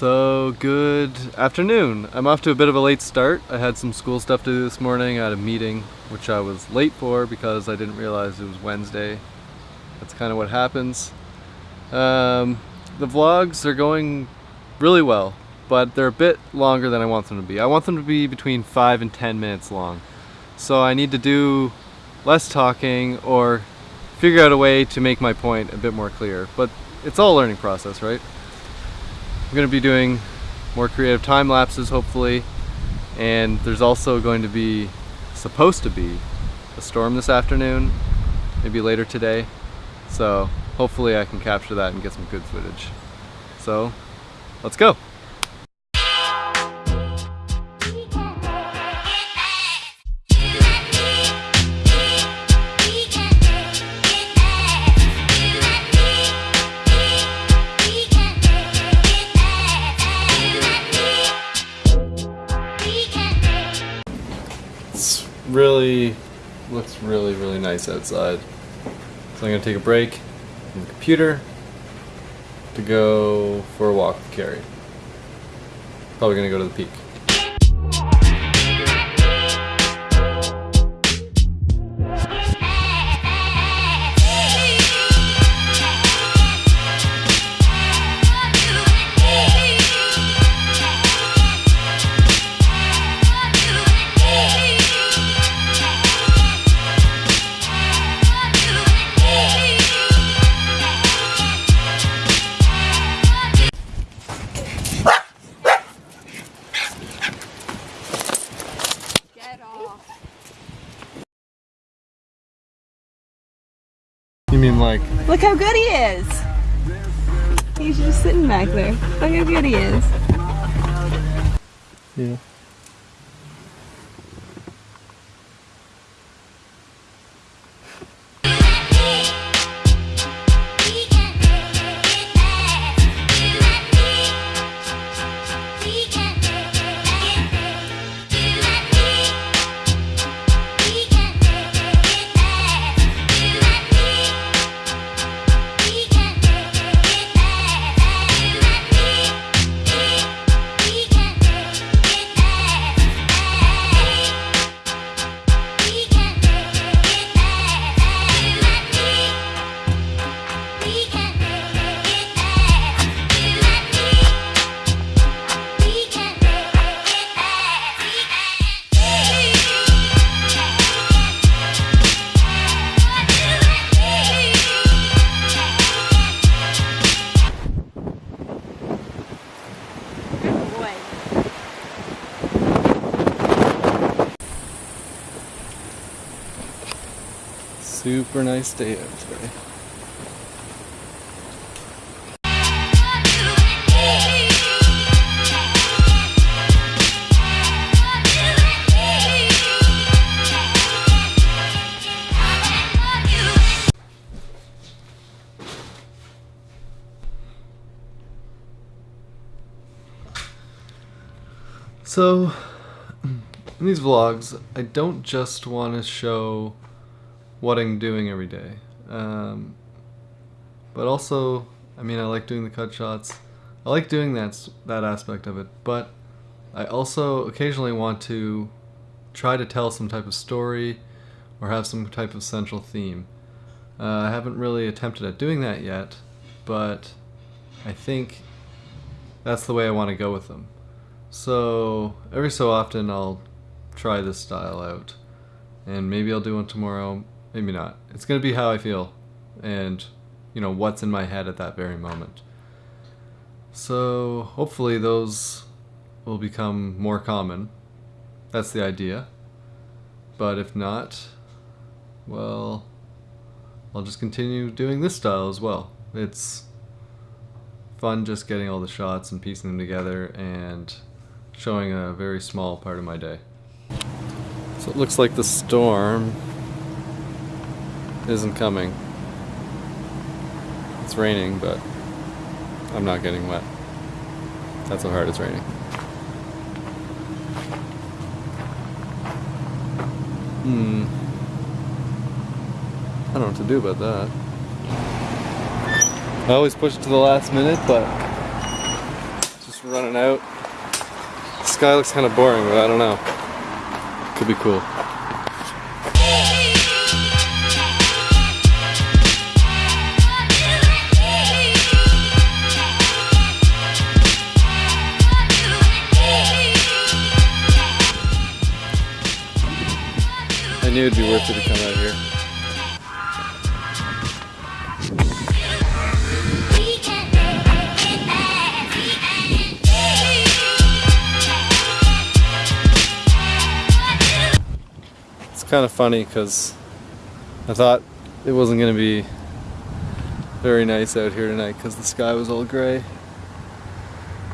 So good afternoon. I'm off to a bit of a late start. I had some school stuff to do this morning. I had a meeting which I was late for because I didn't realize it was Wednesday. That's kind of what happens. Um, the vlogs are going really well, but they're a bit longer than I want them to be. I want them to be between 5 and 10 minutes long. So I need to do less talking or figure out a way to make my point a bit more clear. But it's all a learning process, right? I'm going to be doing more creative time lapses hopefully. And there's also going to be supposed to be a storm this afternoon maybe later today. So hopefully I can capture that and get some good footage. So let's go really, looks really, really nice outside. So I'm gonna take a break from the computer to go for a walk with Carrie. Probably gonna go to the peak. Mean like, Look how good he is. He's just sitting back there. Look how good he is. yeah. Super nice day out today. So, in these vlogs, I don't just want to show what I'm doing every day, um, but also, I mean, I like doing the cut shots. I like doing that that aspect of it, but I also occasionally want to try to tell some type of story or have some type of central theme. Uh, I haven't really attempted at doing that yet, but I think that's the way I want to go with them. So every so often I'll try this style out, and maybe I'll do one tomorrow, maybe not. It's gonna be how I feel, and you know what's in my head at that very moment. So hopefully those will become more common. That's the idea. But if not, well, I'll just continue doing this style as well. It's fun just getting all the shots and piecing them together and showing a very small part of my day. So it looks like the storm isn't coming. It's raining, but I'm not getting wet. That's how hard it's raining. Hmm. I don't know what to do about that. I always push it to the last minute, but just running out. The sky looks kind of boring, but I don't know. Could be cool. I knew it'd be worth it to come out here. It's kind of funny because I thought it wasn't going to be very nice out here tonight because the sky was all gray.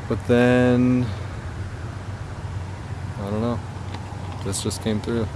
But then, I don't know, this just came through.